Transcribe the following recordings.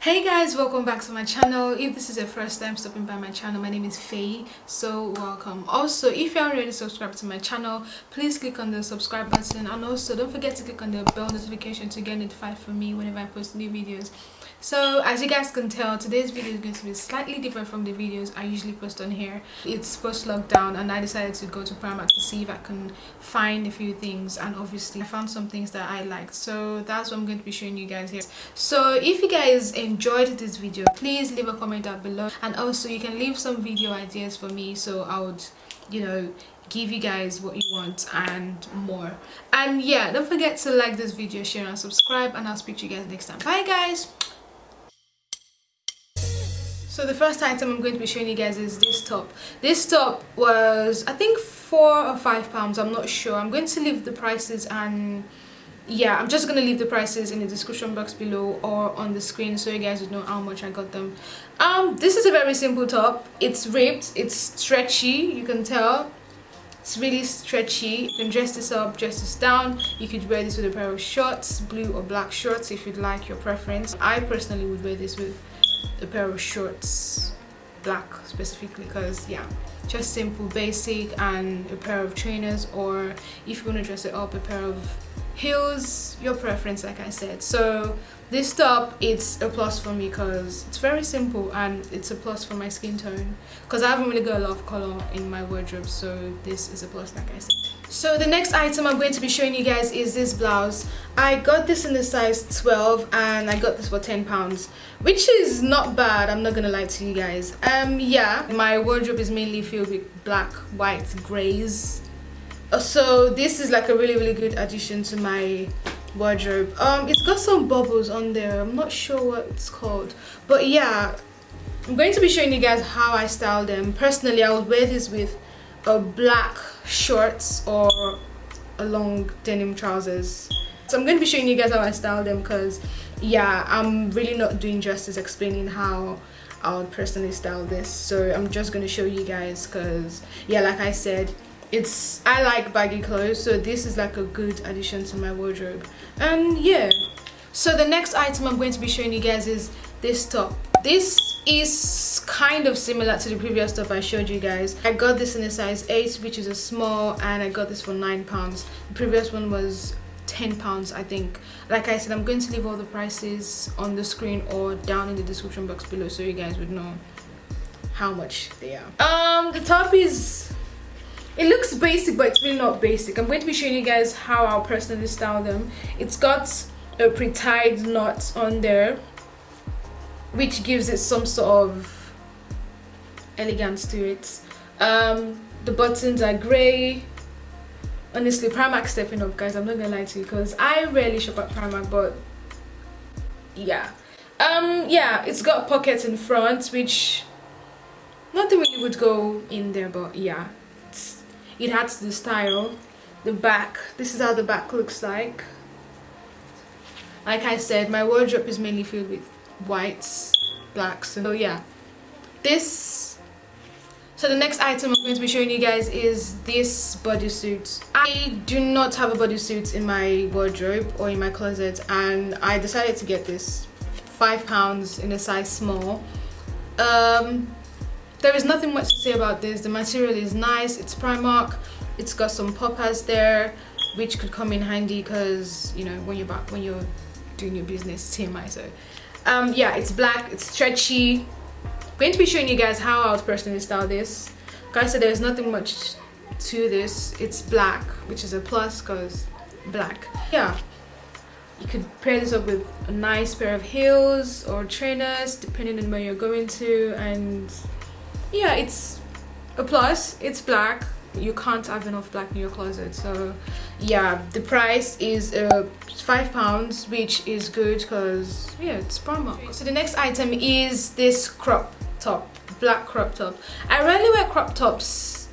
hey guys welcome back to my channel. If this is your first time stopping by my channel my name is Faye so welcome. Also if you're already subscribed to my channel please click on the subscribe button and also don't forget to click on the bell notification to get notified for me whenever I post new videos so as you guys can tell today's video is going to be slightly different from the videos i usually post on here. It's post lockdown and i decided to go to primark to see if i can find a few things and obviously i found some things that i liked. So that's what i'm going to be showing you guys here. So if you guys enjoyed this video please leave a comment down below and also you can leave some video ideas for me so i would you know give you guys what you want and more. And yeah don't forget to like this video share and subscribe and i'll speak to you guys next time. Bye guys so the first item i'm going to be showing you guys is this top. This top was i think four or five pounds i'm not sure. I'm going to leave the prices and yeah i'm just gonna leave the prices in the description box below or on the screen so you guys would know how much i got them. Um this is a very simple top. It's ripped. It's stretchy. You can tell. It's really stretchy. You can dress this up dress this down. You could wear this with a pair of shorts blue or black shorts if you'd like your preference. I personally would wear this with a pair of shorts black specifically because yeah just simple basic and a pair of trainers or if you want to dress it up a pair of heels your preference like i said. So this top it's a plus for me because it's very simple and it's a plus for my skin tone. Because i haven't really got a lot of color in my wardrobe so this is a plus like i said so the next item i'm going to be showing you guys is this blouse. I got this in the size 12 and i got this for 10 pounds which is not bad i'm not gonna lie to you guys. Um yeah my wardrobe is mainly filled with black white grays. Uh, so this is like a really really good addition to my wardrobe. Um it's got some bubbles on there i'm not sure what it's called. But yeah i'm going to be showing you guys how i style them. Personally i would wear this with a black shorts or a long denim trousers. So i'm going to be showing you guys how i style them because yeah i'm really not doing justice explaining how i would personally style this. So i'm just going to show you guys because yeah like i said it's i like baggy clothes so this is like a good addition to my wardrobe. And yeah so the next item i'm going to be showing you guys is this top. This is kind of similar to the previous stuff i showed you guys. I got this in a size 8 which is a small and i got this for nine pounds. The previous one was 10 pounds i think. Like i said i'm going to leave all the prices on the screen or down in the description box below so you guys would know how much they are. Um the top is it looks basic but it's really not basic. I'm going to be showing you guys how i'll personally style them. It's got a pre-tied knot on there which gives it some sort of elegance to it um the buttons are gray honestly primark stepping up guys i'm not gonna lie to you because i rarely shop at primark but yeah. Um yeah it's got pockets in front which nothing really would go in there but yeah. It has the style. The back this is how the back looks like. Like i said my wardrobe is mainly filled with whites blacks so yeah. This so the next item i'm going to be showing you guys is this bodysuit. I do not have a bodysuit in my wardrobe or in my closet and i decided to get this. Five pounds in a size small. Um there is nothing much to say about this. The material is nice. It's primark. It's got some poppers there which could come in handy because you know when you're back when you're doing your business tmi so. Um yeah it's black. It's stretchy going to be showing you guys how i would personally style this. Guys so there's nothing much to this. It's black which is a plus because black. Yeah. You could pair this up with a nice pair of heels or trainers depending on where you're going to and yeah it's a plus. It's black. You can't have enough black in your closet so yeah the price is uh, five pounds which is good because yeah it's promo so the next item is this crop top black crop top. I rarely wear crop tops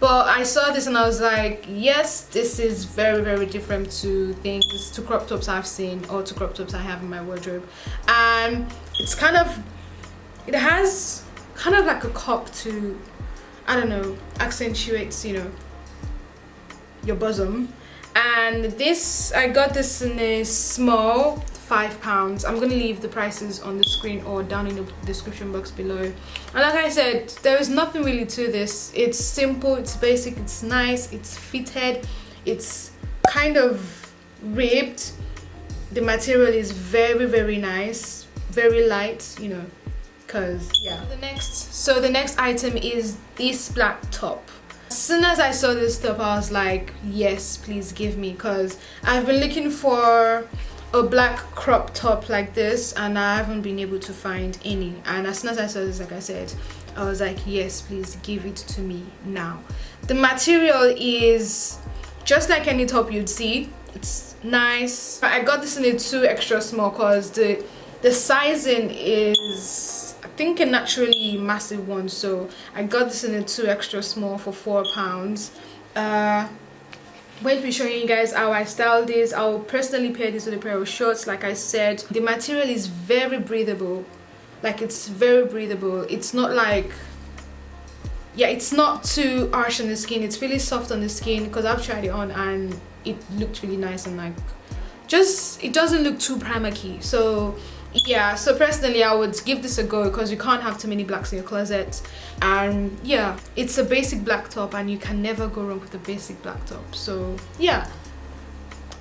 but i saw this and i was like yes this is very very different to things to crop tops i've seen or to crop tops i have in my wardrobe. And it's kind of it has kind of like a cup to I don't know accentuates you know your bosom. And this I got this in a small five pounds. I'm gonna leave the prices on the screen or down in the description box below. And like i said there is nothing really to this. It's simple it's basic it's nice it's fitted it's kind of ribbed. The material is very very nice very light you know because yeah. The next so the next item is this black top. As soon as i saw this top i was like yes please give me because i've been looking for a black crop top like this and i haven't been able to find any. And as soon as i saw this like i said i was like yes please give it to me now. The material is just like any top you'd see. It's nice. I got this in a two extra small because the the sizing is i think a naturally massive one. So i got this in a two extra small for four pounds. Uh going to be showing you guys how I style this. I'll personally pair this with a pair of shorts like I said. The material is very breathable. Like it's very breathable. It's not like yeah it's not too harsh on the skin it's really soft on the skin because I've tried it on and it looked really nice and like just it doesn't look too primer key so yeah so personally i would give this a go because you can't have too many blacks in your closet. And yeah it's a basic black top and you can never go wrong with a basic black top so yeah.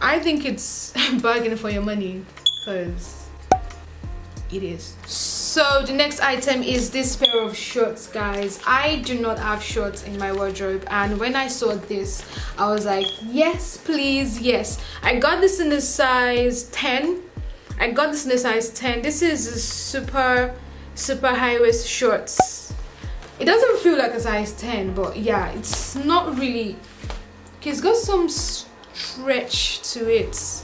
I think it's bargain for your money because it is. So the next item is this pair of shorts guys. I do not have shorts in my wardrobe and when i saw this i was like yes please yes. I got this in the size 10 I got this in a size 10. This is a super, super high waist shorts. It doesn't feel like a size 10, but yeah, it's not really... Okay, it's got some stretch to it.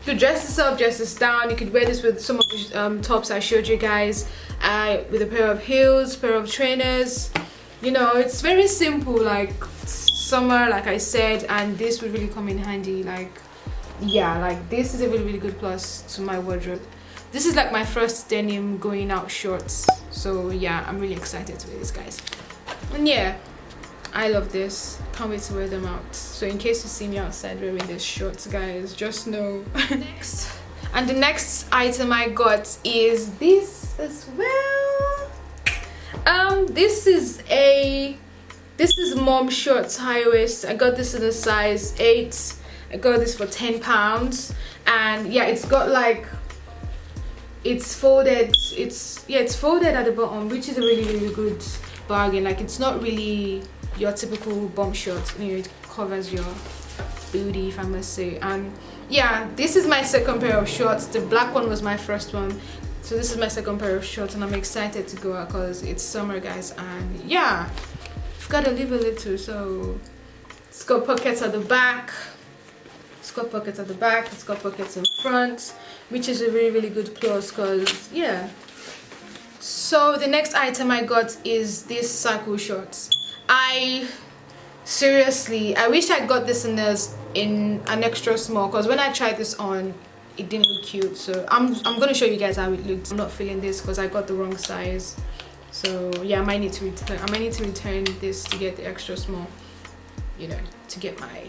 You could dress this up, dress this down. You could wear this with some of the um, tops I showed you guys. Uh, with a pair of heels, pair of trainers. You know, it's very simple, like summer, like I said, and this would really come in handy, like yeah like this is a really really good plus to my wardrobe. This is like my first denim going out shorts. So yeah i'm really excited to wear this guys. And yeah i love this. Can't wait to wear them out. So in case you see me outside wearing these shorts guys just know. Next. And the next item i got is this as well. Um this is a this is mom shorts high waist. I got this in a size 8 I got this for 10 pounds and yeah it's got like it's folded it's yeah it's folded at the bottom which is a really really good bargain. Like it's not really your typical bomb short you know it covers your booty if I must say. And yeah this is my second pair of shorts. The black one was my first one. So this is my second pair of shorts and I'm excited to go out because it's summer guys. And yeah I've got to live a little so it's got pockets at the back it's got pockets at the back it's got pockets in front which is a really really good plus because yeah. So the next item i got is this cycle shorts. I seriously i wish i got this in this in an extra small because when i tried this on it didn't look cute. So i'm i'm gonna show you guys how it looks. I'm not feeling this because i got the wrong size. So yeah i might need to return i might need to return this to get the extra small you know to get my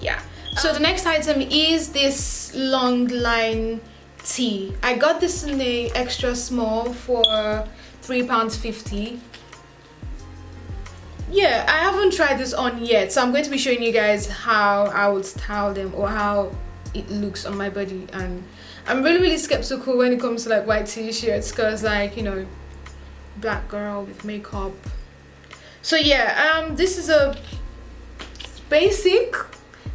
yeah. So the next item is this long line tee i got this in the extra small for three pounds 50 yeah i haven't tried this on yet so i'm going to be showing you guys how i would style them or how it looks on my body. And i'm really really skeptical when it comes to like white t-shirts because like you know black girl with makeup. So yeah um this is a basic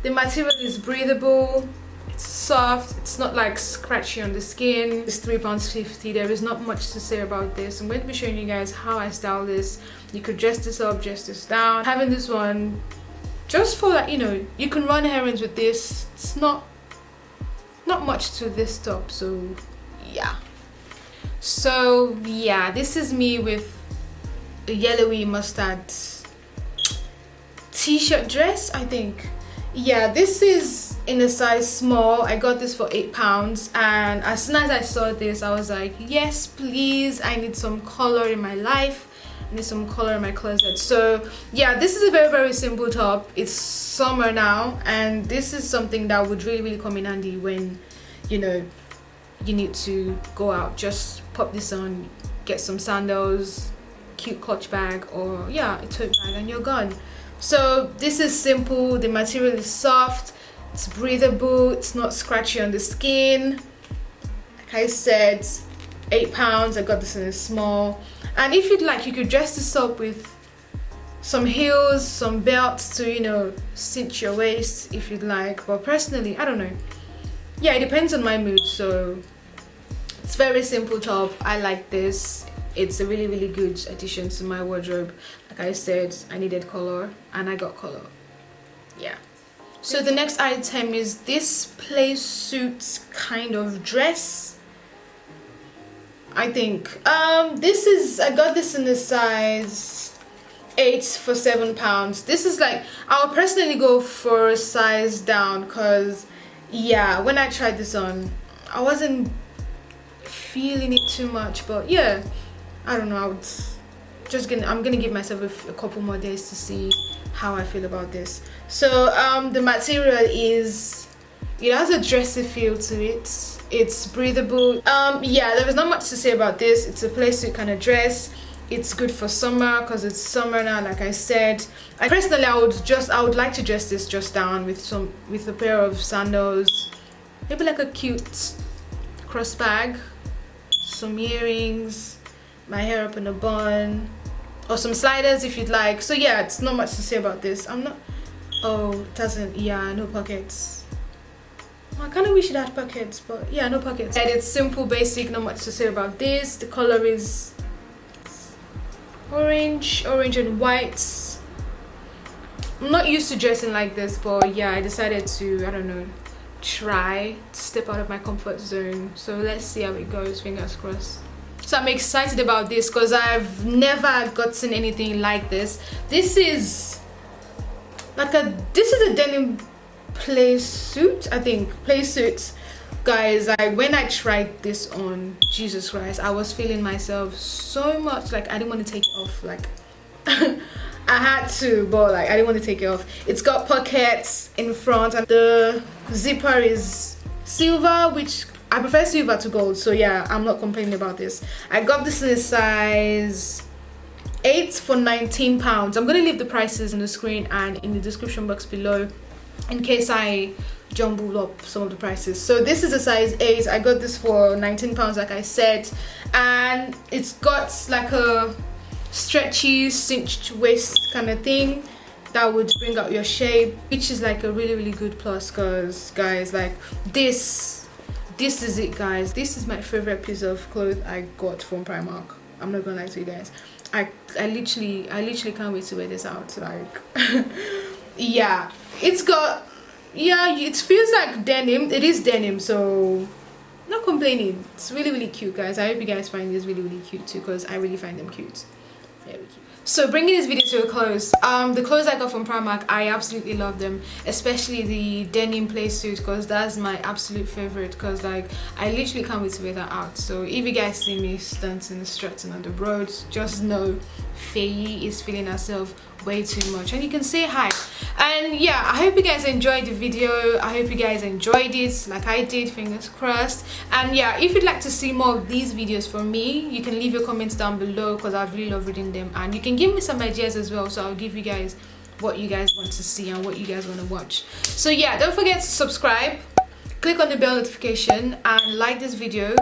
the material is breathable it's soft it's not like scratchy on the skin. It's three pounds 50 there is not much to say about this. I'm going to be showing you guys how i style this. You could dress this up dress this down. Having this one just for that you know you can run errands with this. It's not not much to this top so yeah. So yeah this is me with a yellowy mustard t-shirt dress i think yeah this is in a size small. I got this for eight pounds and as soon as i saw this i was like yes please i need some color in my life. I need some color in my closet. So yeah this is a very very simple top. It's summer now and this is something that would really really come in handy when you know you need to go out just pop this on get some sandals cute clutch bag or yeah a tote bag and you're gone so this is simple. The material is soft. It's breathable. It's not scratchy on the skin. Like i said eight pounds. I got this in a small. And if you'd like you could dress this up with some heels some belts to you know cinch your waist if you'd like. But personally i don't know. Yeah it depends on my mood. So it's very simple top i like this. It's a really really good addition to my wardrobe like i said i needed color and i got color. Yeah. So the next item is this play suit kind of dress. I think um this is i got this in the size eight for seven pounds. This is like i'll personally go for a size down because yeah when i tried this on i wasn't feeling it too much but yeah I don't know I would just gonna I'm gonna give myself a, a couple more days to see how I feel about this. So um the material is it has a dressy feel to it. It's breathable. Um yeah there is not much to say about this. It's a place you can dress. It's good for summer because it's summer now like i said. I personally i would just i would like to dress this just down with some with a pair of sandals. Maybe like a cute cross bag some earrings my hair up in a bun or some sliders if you'd like. So yeah it's not much to say about this. I'm not oh doesn't yeah no pockets. I kind of wish it had pockets but yeah no pockets. And it's simple basic not much to say about this. The color is orange orange and white. I'm not used to dressing like this but yeah I decided to I don't know try to step out of my comfort zone. So let's see how it goes fingers crossed so i'm excited about this because i've never gotten anything like this. This is like a this is a denim play suit i think. Play suit. Guys I when i tried this on jesus christ i was feeling myself so much like i didn't want to take it off like I had to but like I didn't want to take it off. It's got pockets in front and the zipper is silver which I prefer silver to gold so yeah I'm not complaining about this. I got this in a size 8 for 19 pounds. I'm gonna leave the prices in the screen and in the description box below in case I jumble up some of the prices. So this is a size 8 I got this for 19 pounds like I said and it's got like a stretchy cinched waist kind of thing that would bring out your shape which is like a really really good plus because guys like this this is it guys. This is my favorite piece of clothes i got from primark. I'm not gonna lie to you guys. I i literally i literally can't wait to wear this out like yeah. It's got yeah it feels like denim. It is denim so not complaining. It's really really cute guys. I hope you guys find this really really cute too because i really find them cute so bringing this video to a close um the clothes i got from primark i absolutely love them especially the denim play suit because that's my absolute favorite because like i literally can't wait to wear that out. So if you guys see me stunting strutting on the road just know Faye is feeling herself way too much. And you can say hi. And yeah i hope you guys enjoyed the video. I hope you guys enjoyed it. Like i did fingers crossed. And yeah if you'd like to see more of these videos from me you can leave your comments down below because i really love reading them. And you can give me some ideas as well so i'll give you guys what you guys want to see and what you guys want to watch. So yeah don't forget to subscribe click on the bell notification and like this video.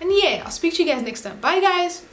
And yeah i'll speak to you guys next time. Bye guys